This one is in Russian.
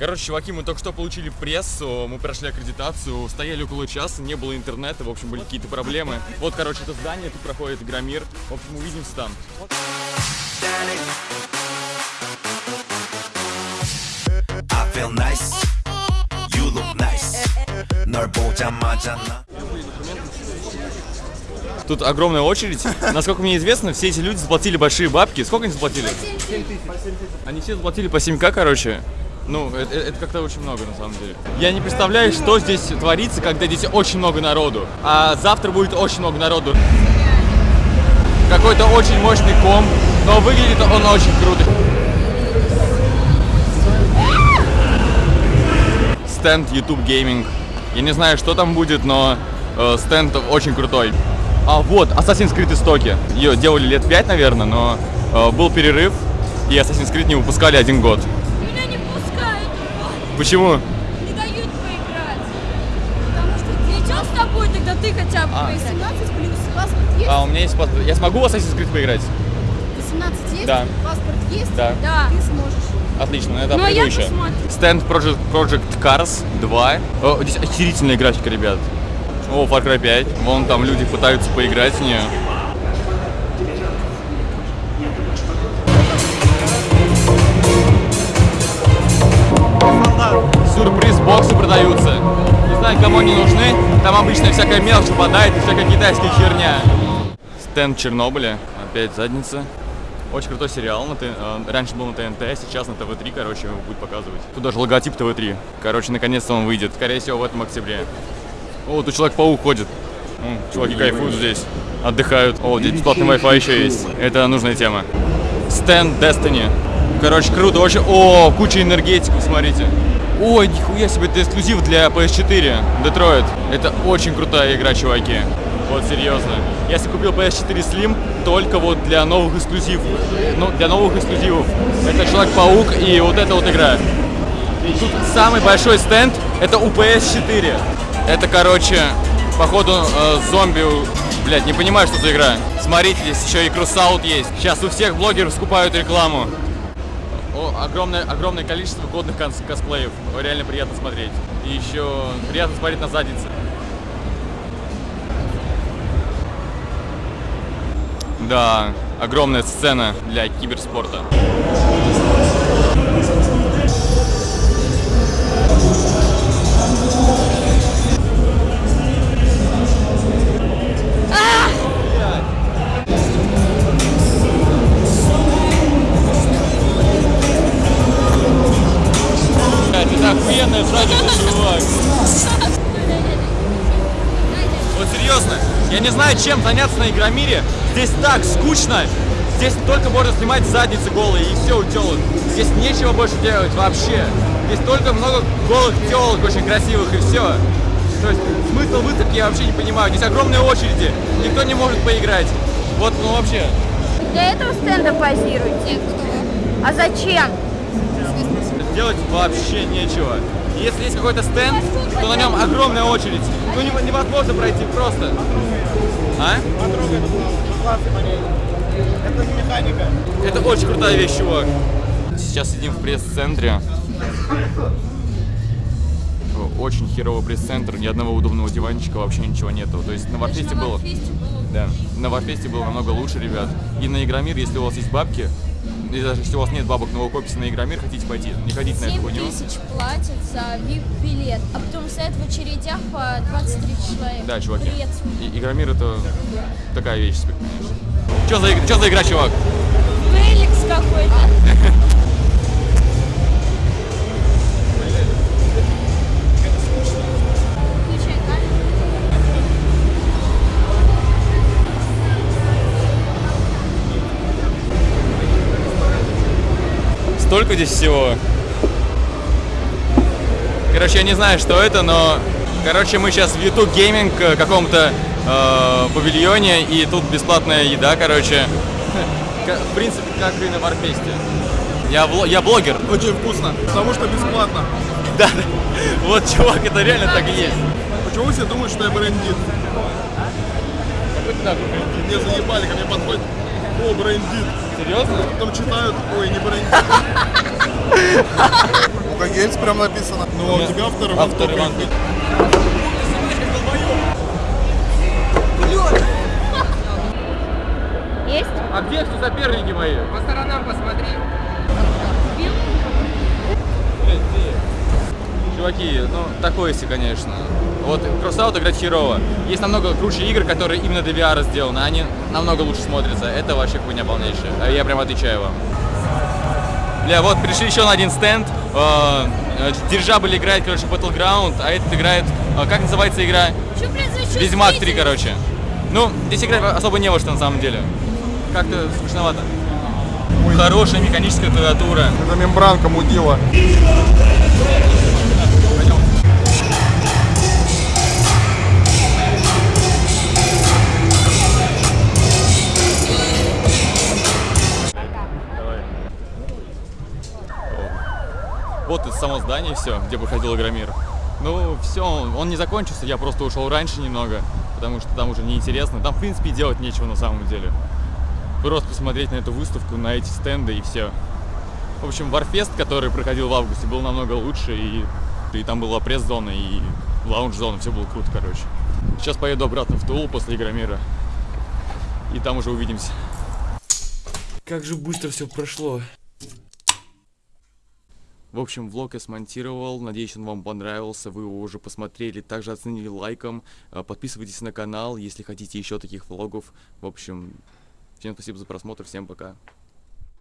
Короче, чуваки, мы только что получили прессу, мы прошли аккредитацию, стояли около часа, не было интернета, в общем, были какие-то проблемы. Вот, короче, это здание, тут проходит Игромир. В общем, увидимся там. Тут огромная очередь. Насколько мне известно, все эти люди заплатили большие бабки. Сколько они заплатили? 7 тысяч. Они все заплатили по 7к, короче. Ну, это, это как-то очень много, на самом деле. Я не представляю, что здесь творится, когда здесь очень много народу. А завтра будет очень много народу. Какой-то очень мощный ком, но выглядит он очень круто. Стенд YouTube Gaming. Я не знаю, что там будет, но э, стенд очень крутой. А вот, Assassin's Creed истоки. Ее делали лет 5, наверное, но э, был перерыв, и Assassin's Creed не выпускали один год. Почему? не дают поиграть. Потому что ничего с тобой, тогда ты хотя бы А. поиграй. 18 плюс паспорт есть? А, у меня есть паспорт. Я смогу в Assassin's Creed поиграть? 18 есть? Да. Паспорт есть? Да. Да. Ты сможешь. Отлично, это Ну, а я посмотрю. Стенд Project, Project Cars 2. О, здесь охерительная графика, ребят. О, Far Cry 5. Вон там люди пытаются поиграть в нее. Они нужны. Там обычно всякая мелочь попадает и всякая китайская херня. Стенд Чернобыля. Опять задница. Очень крутой сериал. На Т- э, Раньше был на ТНТ, сейчас на ТВ-3, короче, его будет показывать. Тут даже логотип ТВ-3. Короче, наконец-то он выйдет. Скорее всего, в этом октябре. О, тут Человек-паук ходит. М, Чуваки кайфуют здесь. Отдыхают. О, здесь бесплатный Wi-Fi еще есть. Это нужная тема. Стенд Destiny. Короче, круто. Очень... О, куча энергетиков, смотрите. Ой, нихуя себе, это эксклюзив для PS4. Детройт. Это очень крутая игра, чуваки. Вот серьезно. Я себе купил PS4 Slim только вот для новых эксклюзивов. Ну, для новых эксклюзивов. Это Человек-паук и вот эта вот игра. И тут самый большой стенд это у PS4. Это, короче, походу э, зомби. Блять, не понимаю, что за игра. Смотрите, здесь еще и Крусаут есть. Сейчас у всех блогеров скупают рекламу. О, огромное, огромное количество годных кос- косплеев. Реально приятно смотреть. И еще приятно смотреть на задницы. Да, огромная сцена для киберспорта. Знаю, чем заняться на Игромире. Здесь так скучно. Здесь только можно снимать задницы голые и все у телок. Здесь нечего больше делать вообще. Здесь только много голых телок очень красивых и все. То есть смысл выставки я вообще не понимаю. Здесь огромные очереди, никто не может поиграть. Вот, ну вообще. Для этого стенда позируйте. А зачем? Делать вообще нечего. Если есть какой-то стенд, то на нем огромная очередь. Ну не- невозможно пройти просто. А? Это механика. Это очень крутая вещь, чувак. Сейчас сидим в пресс-центре. Очень херовый пресс-центр, ни одного удобного диванчика, вообще ничего нету. То есть на Варфесте было... Да. На Варфесте было намного лучше, ребят. И на Игромир, если у вас есть бабки, и даже если у вас нет бабок, вы копите на Игромир, хотите пойти, не ходите на эту 7 хуйню. тысяч платят за VIP-билет, а потом стоят в очередях по 23 человека. Да, чуваки. Бред. И- Игромир это такая вещь себе, конечно. Что за, чё за игра, чувак? Столько здесь всего. Короче, я не знаю, что это, но... Короче, мы сейчас в YouTube Gaming э, каком-то э, павильоне, и тут бесплатная еда, короче. В принципе, как и на Варфесте. Я, вло- я блогер. Очень вкусно, потому что бесплатно. Да, да. Вот, чувак, это реально так и есть. Почему все думают, что я брендит? Мне заебали, ко мне подходят. О, брендит. Серьезно? Потом читают, ой, не брендит. Сука, Гельц прям написано. Ну, а у тебя автор Иван Автор Иван. Есть? А где все соперники мои? По сторонам посмотри. Чуваки, ну, такое себе, конечно. Вот Crossout играть херово. Есть намного круче игр, которые именно для VR сделаны. Они намного лучше смотрятся. Это вообще хуйня полнейшая. А Я прям отвечаю вам. Бля, вот пришли еще на один стенд. Э, э, Дирижабль играет, короче, Battleground, а этот играет... э, Как называется игра? Ведьмак 3, чувствительность? короче. Ну, здесь играть особо не во что на самом деле. Как-то скучновато. Хорошая механическая клавиатура. Это мембранка мудила. Вот само здание все, где проходил Игромир. Ну, все, он не закончился, я просто ушел раньше немного, потому что там уже неинтересно. Там, в принципе, делать нечего на самом деле. Просто посмотреть на эту выставку, на эти стенды и все. В общем, Warfest, который проходил в августе, был намного лучше, и, и там была пресс-зона, и лаунж-зона, все было круто, короче. Сейчас поеду обратно в Тулу после Игромира, и там уже увидимся. Как же быстро все прошло. В общем, влог я смонтировал, надеюсь, он вам понравился, вы его уже посмотрели, также оценили лайком, Э, подписывайтесь на канал, если хотите еще таких влогов. В общем, всем спасибо за просмотр, всем пока.